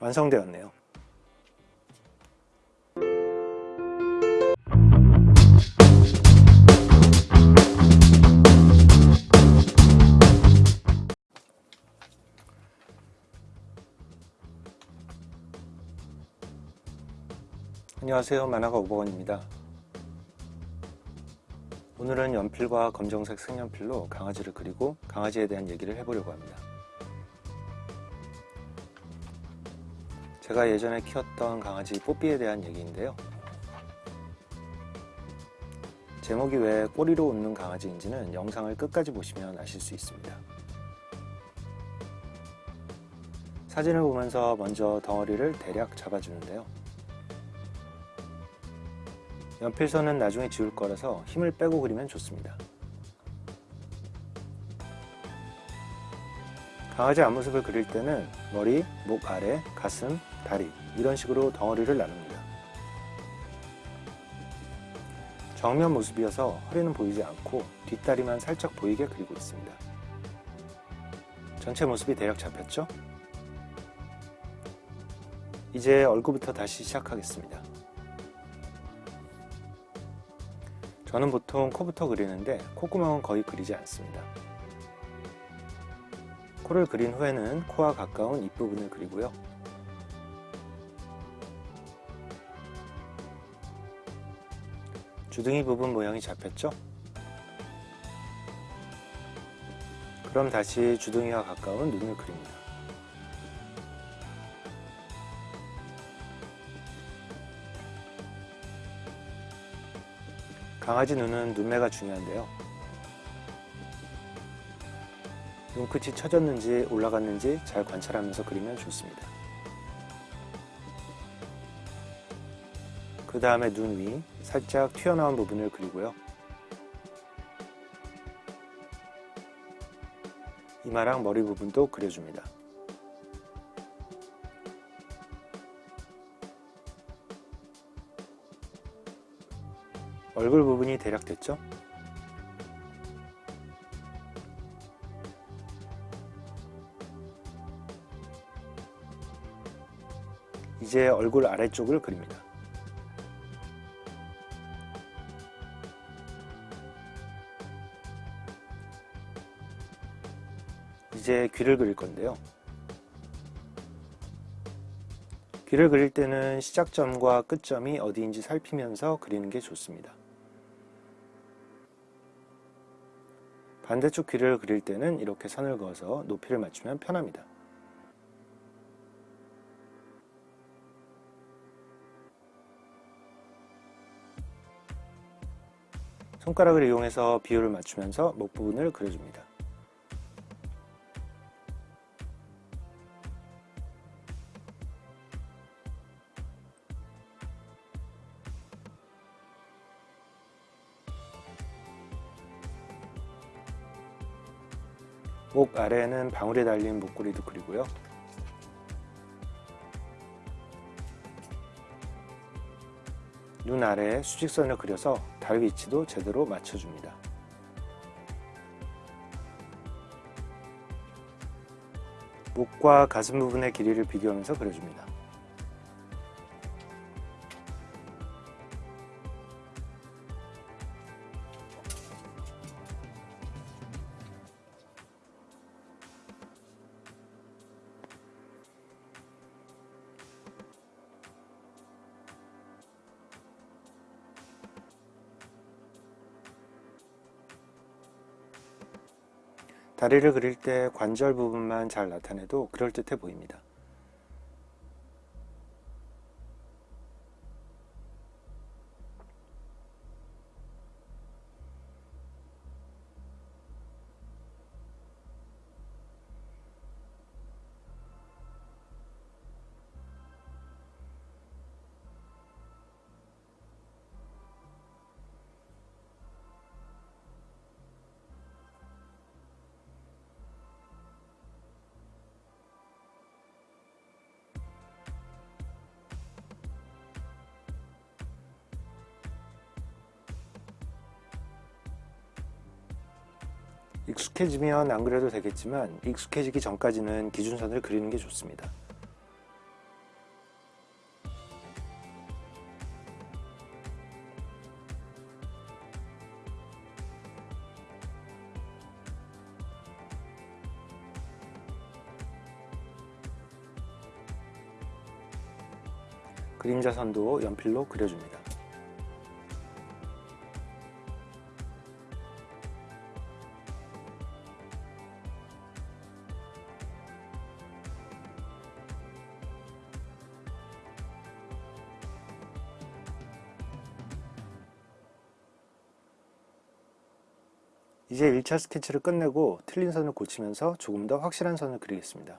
완성되었네요. 안녕하세요. 만화가 오버원입니다. 오늘은 연필과 검정색 색연필로 강아지를 그리고 강아지에 대한 얘기를 해보려고 합니다 제가 예전에 키웠던 강아지 뽀삐에 대한 얘기인데요. 제목이 왜 꼬리로 웃는 강아지인지는 영상을 끝까지 보시면 아실 수 있습니다. 사진을 보면서 먼저 덩어리를 대략 잡아주는데요. 연필선은 나중에 지울 거라서 힘을 빼고 그리면 좋습니다. 강아지 앞모습을 그릴 때는 머리, 목 아래, 가슴, 다리 이런 식으로 덩어리를 나눕니다. 정면 모습이어서 허리는 보이지 않고 뒷다리만 살짝 보이게 그리고 있습니다. 전체 모습이 대략 잡혔죠? 이제 얼굴부터 다시 시작하겠습니다. 저는 보통 코부터 그리는데 콧구멍은 거의 그리지 않습니다. 코를 그린 후에는 코와 가까운 입부분을 그리고요. 주둥이 부분 모양이 잡혔죠? 그럼 다시 주둥이와 가까운 눈을 그립니다. 강아지 눈은 눈매가 중요한데요. 눈끝이 처졌는지 올라갔는지 잘 관찰하면서 그리면 좋습니다. 그 다음에 눈 위 살짝 튀어나온 부분을 그리고요. 이마랑 머리 부분도 그려줍니다. 얼굴 부분이 대략 됐죠? 이제 얼굴 아래쪽을 그립니다. 이제 귀를 그릴 건데요. 귀를 그릴 때는 시작점과 끝점이 어디인지 살피면서 그리는 게 좋습니다. 반대쪽 귀를 그릴 때는 이렇게 선을 그어서 높이를 맞추면 편합니다. 손가락을 이용해서 비율을 맞추면서 목 부분을 그려줍니다. 목 아래에는 방울이 달린 목걸이도 그리고요. 눈 아래에 수직선을 그려서 달 위치도 제대로 맞춰줍니다. 목과 가슴 부분의 길이를 비교하면서 그려줍니다. 다리를 그릴 때 관절 부분만 잘 나타내도 그럴듯해 보입니다. 익숙해지면 안 그래도 되겠지만 익숙해지기 전까지는 기준선을 그리는 게 좋습니다. 그림자선도 연필로 그려줍니다. 1차 스케치를 끝내고 틀린 선을 고치면서 조금 더 확실한 선을 그리겠습니다.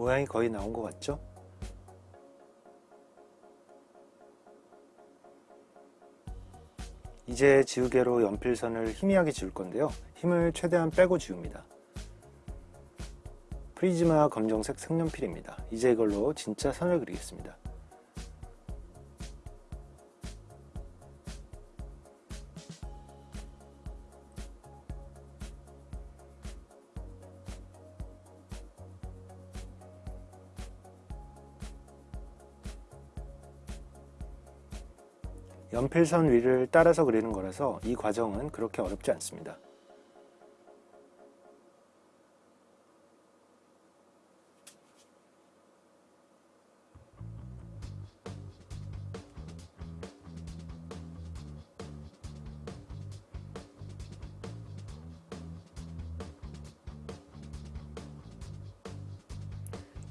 모양이 거의 나온 것 같죠? 이제 지우개로 연필선을 희미하게 지울 건데요. 힘을 최대한 빼고 지웁니다. 프리즈마 검정색 색연필입니다. 이제 이걸로 진짜 선을 그리겠습니다. 연필선 위를 따라서 그리는 거라서 이 과정은 그렇게 어렵지 않습니다.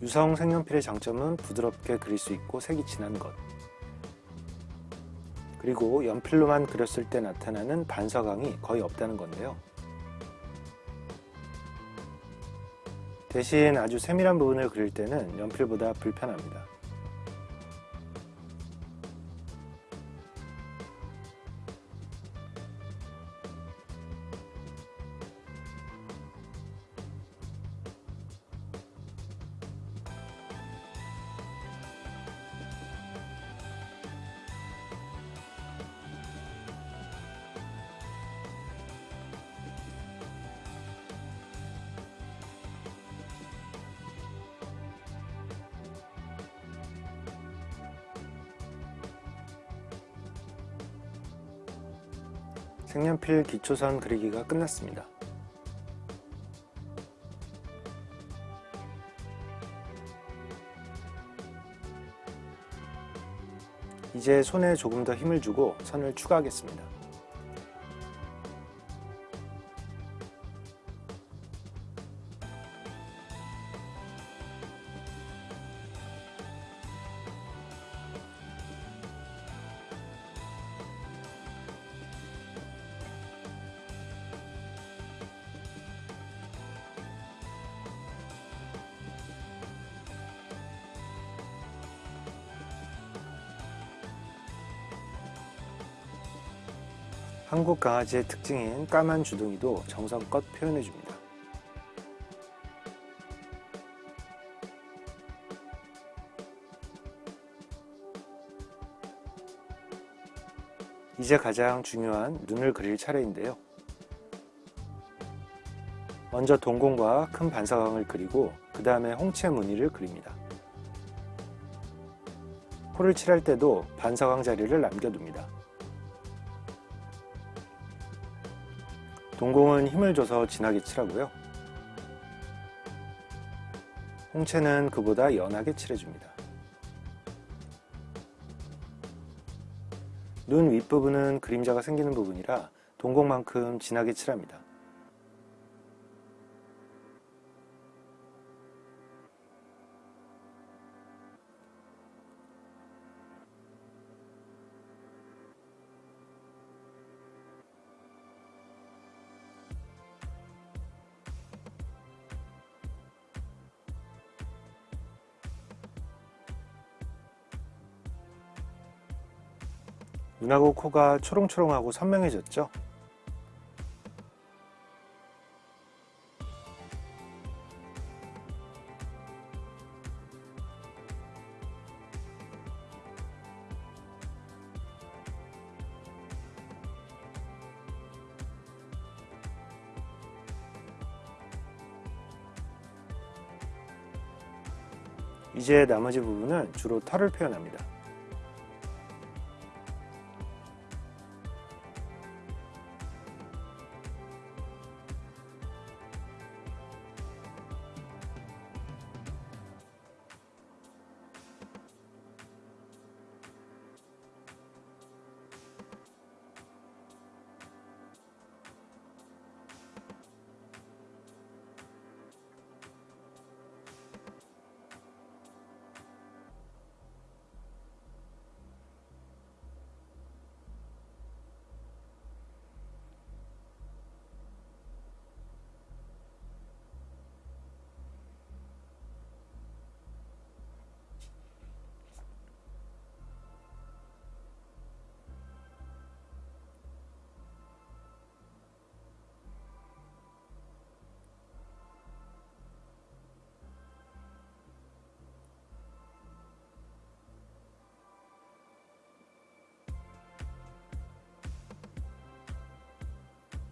유성 색연필의 장점은 부드럽게 그릴 수 있고 색이 진한 것 그리고 연필로만 그렸을 때 나타나는 반사광이 거의 없다는 건데요. 대신 아주 세밀한 부분을 그릴 때는 연필보다 불편합니다. 색연필 기초선 그리기가 끝났습니다. 이제 손에 조금 더 힘을 주고 선을 추가하겠습니다. 한국 강아지의 특징인 까만 주둥이도 정성껏 표현해줍니다. 이제 가장 중요한 눈을 그릴 차례인데요. 먼저 동공과 큰 반사광을 그리고 그 다음에 홍채 무늬를 그립니다. 코를 칠할 때도 반사광 자리를 남겨둡니다. 동공은 힘을 줘서 진하게 칠하고요. 홍채는 그보다 연하게 칠해줍니다. 눈 윗부분은 그림자가 생기는 부분이라 동공만큼 진하게 칠합니다. 눈하고 코가 초롱초롱하고 선명해졌죠? 이제 나머지 부분은 주로 털을 표현합니다.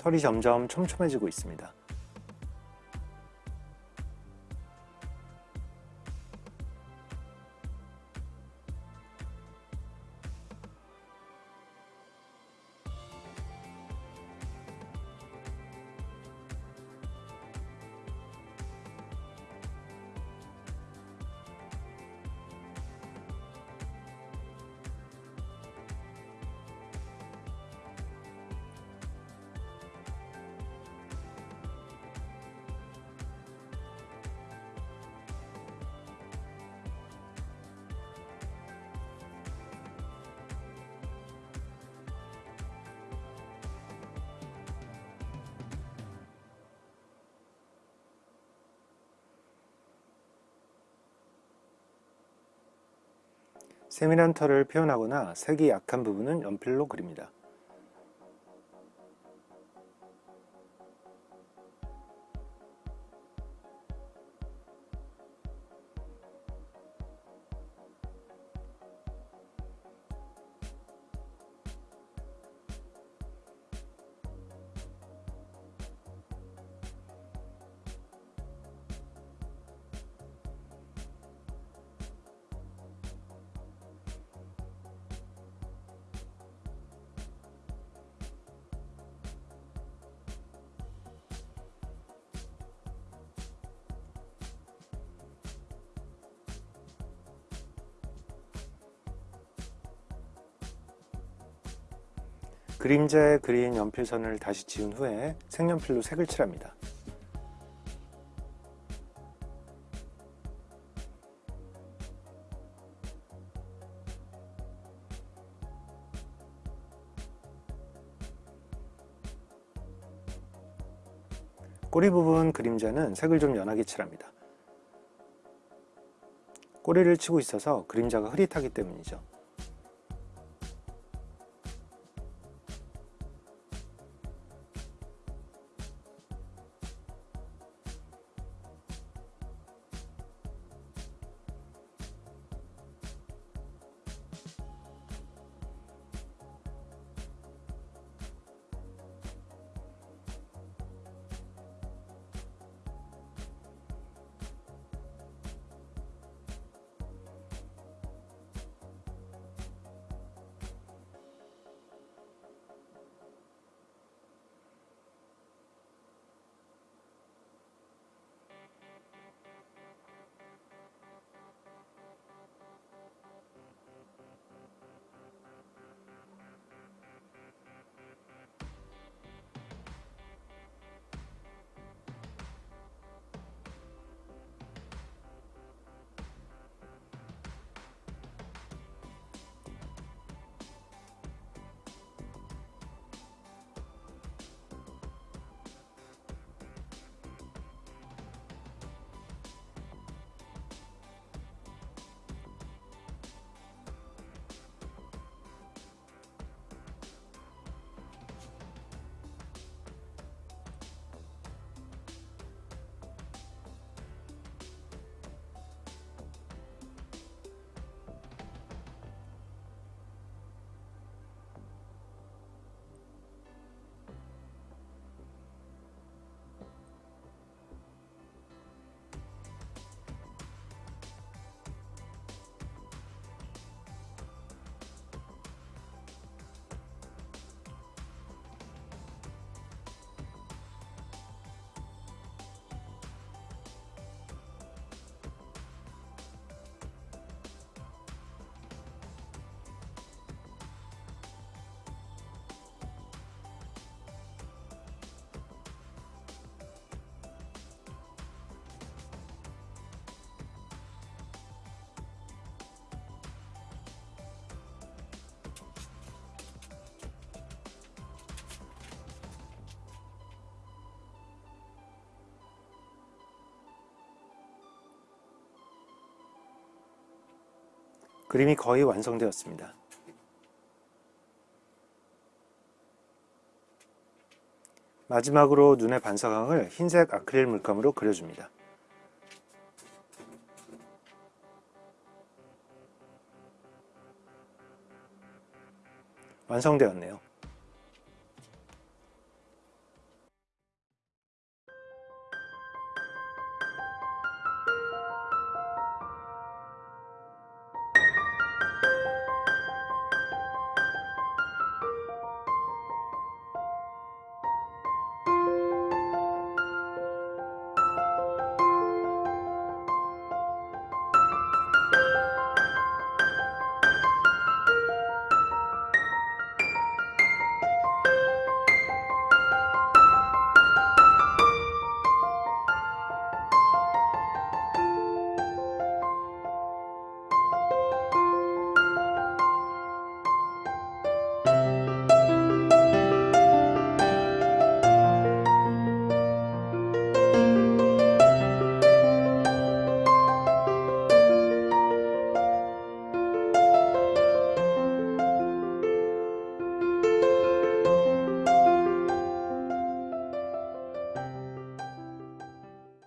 털이 점점 촘촘해지고 있습니다. 세밀한 털을 표현하거나 색이 약한 부분은 연필로 그립니다. 그림자에 그린 연필선을 다시 지운 후에 색연필로 색을 칠합니다. 꼬리 부분 그림자는 색을 좀 연하게 칠합니다. 꼬리를 치고 있어서 그림자가 흐릿하기 때문이죠. 그림이 거의 완성되었습니다. 마지막으로 눈의 반사광을 흰색 아크릴 물감으로 그려줍니다. 완성되었네요.